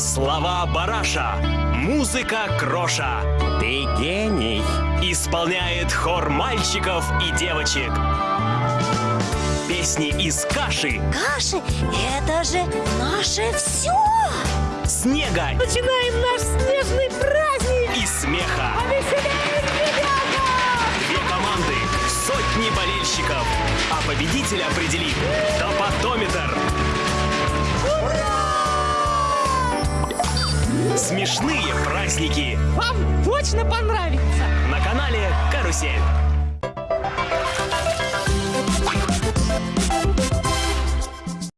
Слова Бараша, музыка Кроша. Ты гений. Исполняет хор мальчиков и девочек. Песни из каши, Каши — это же наше все! снега Начинаем наш снежный праздник! и смеха. Ребята! Две команды, сотни болельщиков. А победителя определит топотометр. Смешные праздники Вам точно понравится! на канале Карусель.